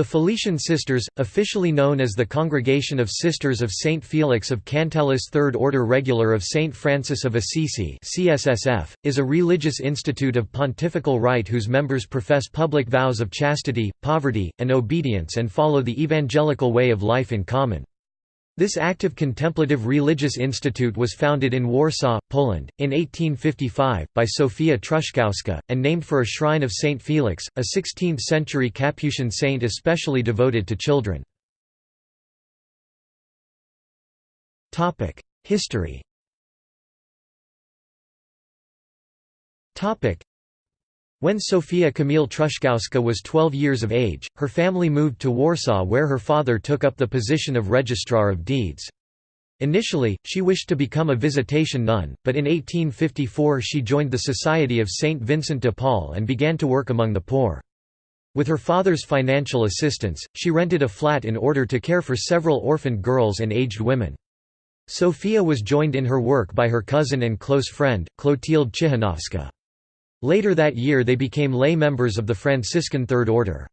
The Felician Sisters, officially known as the Congregation of Sisters of St. Felix of Cantalice Third Order Regular of St. Francis of Assisi CSSF, is a religious institute of pontifical right whose members profess public vows of chastity, poverty, and obedience and follow the evangelical way of life in common. This active contemplative religious institute was founded in Warsaw, Poland, in 1855, by Sofia Truszkowska, and named for a shrine of Saint Felix, a 16th-century Capuchin saint especially devoted to children. History when Sofia Kamil Truszkowska was 12 years of age, her family moved to Warsaw where her father took up the position of Registrar of Deeds. Initially, she wished to become a visitation nun, but in 1854 she joined the Society of Saint Vincent de Paul and began to work among the poor. With her father's financial assistance, she rented a flat in order to care for several orphaned girls and aged women. Sophia was joined in her work by her cousin and close friend, Clotilde Ciechanowska. Later that year they became lay members of the Franciscan Third Order.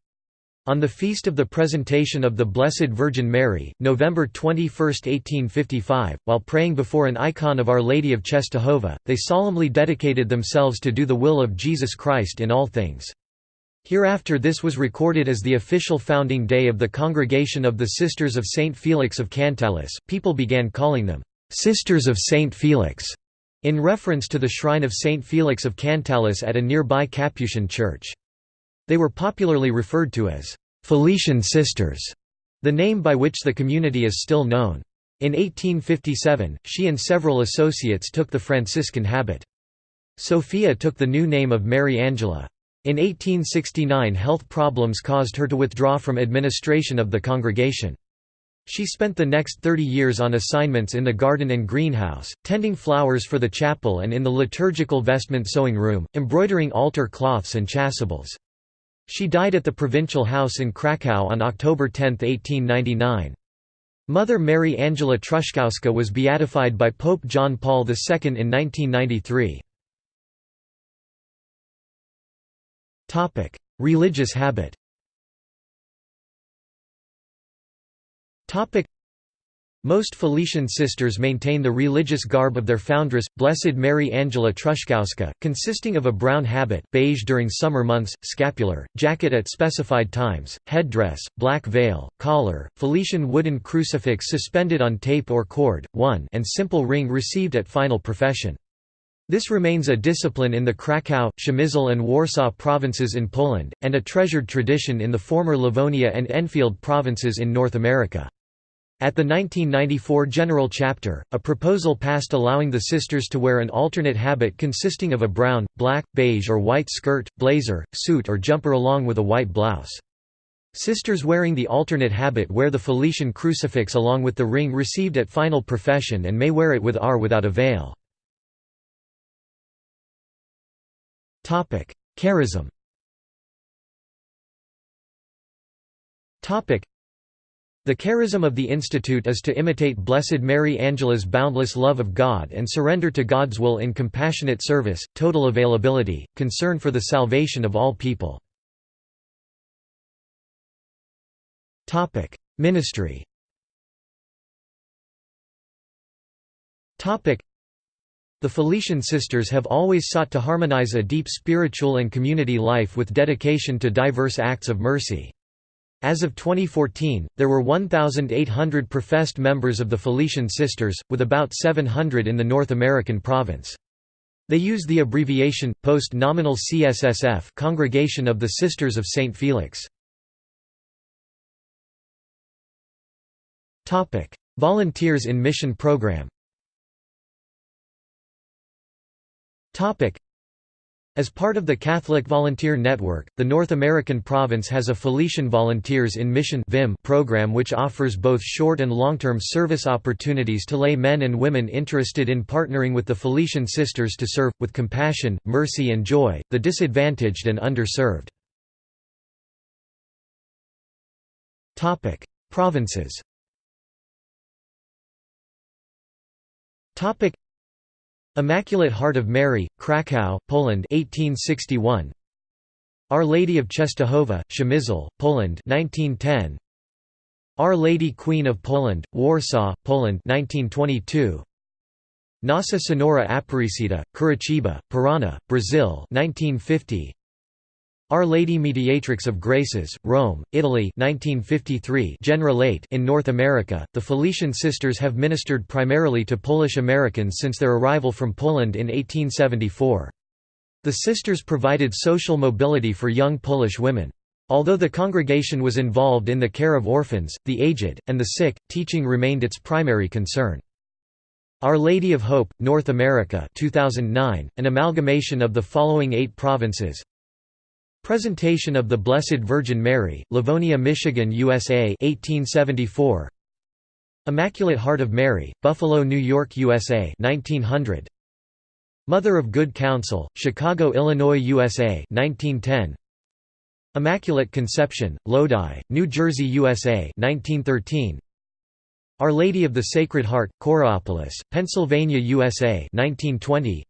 On the feast of the Presentation of the Blessed Virgin Mary, November 21, 1855, while praying before an icon of Our Lady of Czestochowa, they solemnly dedicated themselves to do the will of Jesus Christ in all things. Hereafter this was recorded as the official founding day of the Congregation of the Sisters of St. Felix of Cantalice. People began calling them, "'Sisters of St. Felix' in reference to the shrine of Saint Felix of Cantalice at a nearby Capuchin church. They were popularly referred to as Felician Sisters, the name by which the community is still known. In 1857, she and several associates took the Franciscan habit. Sophia took the new name of Mary Angela. In 1869 health problems caused her to withdraw from administration of the congregation. She spent the next 30 years on assignments in the garden and greenhouse, tending flowers for the chapel and in the liturgical vestment sewing room, embroidering altar cloths and chasubles. She died at the provincial house in Kraków on October 10, 1899. Mother Mary Angela Truszkowska was beatified by Pope John Paul II in 1993. Religious habit Most Felician sisters maintain the religious garb of their foundress, Blessed Mary Angela Truszkowska, consisting of a brown habit beige during summer months, scapular, jacket at specified times, headdress, black veil, collar, Felician wooden crucifix suspended on tape or cord, one and simple ring received at final profession. This remains a discipline in the Kraków, Przemysl and Warsaw provinces in Poland, and a treasured tradition in the former Livonia and Enfield provinces in North America. At the 1994 General Chapter, a proposal passed allowing the sisters to wear an alternate habit consisting of a brown, black, beige or white skirt, blazer, suit or jumper along with a white blouse. Sisters wearing the alternate habit wear the Felician crucifix along with the ring received at final profession and may wear it with or without a veil. Charism the charism of the Institute is to imitate Blessed Mary Angela's boundless love of God and surrender to God's will in compassionate service, total availability, concern for the salvation of all people. Ministry the Felician Sisters have always sought to harmonize a deep spiritual and community life with dedication to diverse acts of mercy. As of 2014, there were 1,800 professed members of the Felician Sisters, with about 700 in the North American province. They use the abbreviation, post-nominal CSSF Congregation of the Sisters of St. Felix. Volunteers in Mission Program as part of the Catholic Volunteer Network, the North American province has a Felician Volunteers in Mission program which offers both short and long-term service opportunities to lay men and women interested in partnering with the Felician Sisters to serve, with compassion, mercy and joy, the disadvantaged and underserved. Provinces Immaculate Heart of Mary, Kraków, Poland 1861. Our Lady of Czestochowa, Przemysl, Poland 1910. Our Lady Queen of Poland, Warsaw, Poland 1922. Nossa Senhora Aparecida, Curitiba, Paraná, Brazil 1950. Our Lady Mediatrix of Graces, Rome, Italy 1953 Generalate in North America, the Felician Sisters have ministered primarily to Polish Americans since their arrival from Poland in 1874. The sisters provided social mobility for young Polish women. Although the congregation was involved in the care of orphans, the aged, and the sick, teaching remained its primary concern. Our Lady of Hope, North America 2009, an amalgamation of the following eight provinces Presentation of the Blessed Virgin Mary, Livonia, Michigan, USA 1874. Immaculate Heart of Mary, Buffalo, New York, USA 1900. Mother of Good Counsel, Chicago, Illinois, USA 1910. Immaculate Conception, Lodi, New Jersey, USA 1913. Our Lady of the Sacred Heart, Coraopolis, Pennsylvania, USA 1920.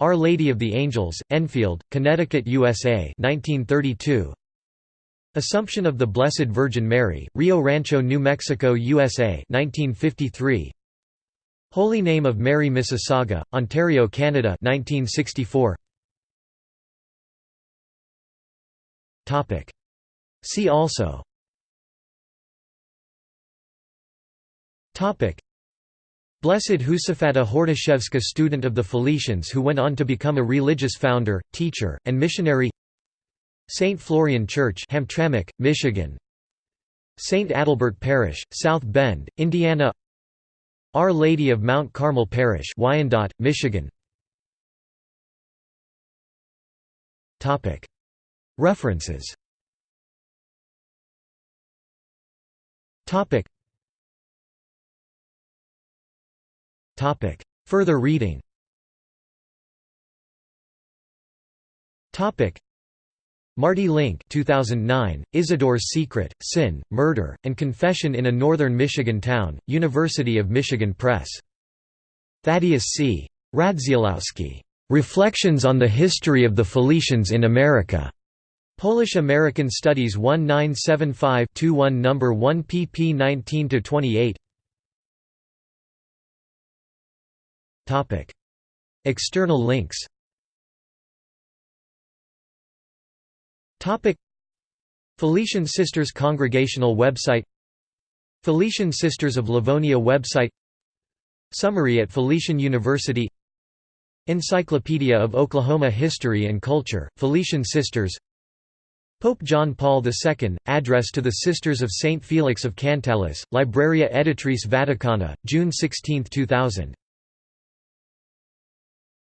Our Lady of the Angels, Enfield, Connecticut, USA 1932. Assumption of the Blessed Virgin Mary, Rio Rancho, New Mexico, USA 1953. Holy Name of Mary Mississauga, Ontario, Canada 1964. Topic. See also Topic. Blessed Josaphata Hordashevska student of the Felicians who went on to become a religious founder, teacher, and missionary. St. Florian Church Hamtramck, Michigan. St. Adalbert Parish, South Bend, Indiana. Our Lady of Mount Carmel Parish Wyandotte, Michigan. References Further reading Marty Link 2009, Isidore's Secret, Sin, Murder, and Confession in a Northern Michigan Town, University of Michigan Press. Thaddeus C. Radzilowski. Reflections on the History of the Felicians in America. Polish-American Studies 1975-21 No. 1 pp 19–28 External links. Felician Sisters Congregational website. Felician Sisters of Livonia website. Summary at Felician University. Encyclopedia of Oklahoma History and Culture, Felician Sisters. Pope John Paul II, Address to the Sisters of St. Felix of Cantalice, Libreria Editrice Vaticana, June 16, 2000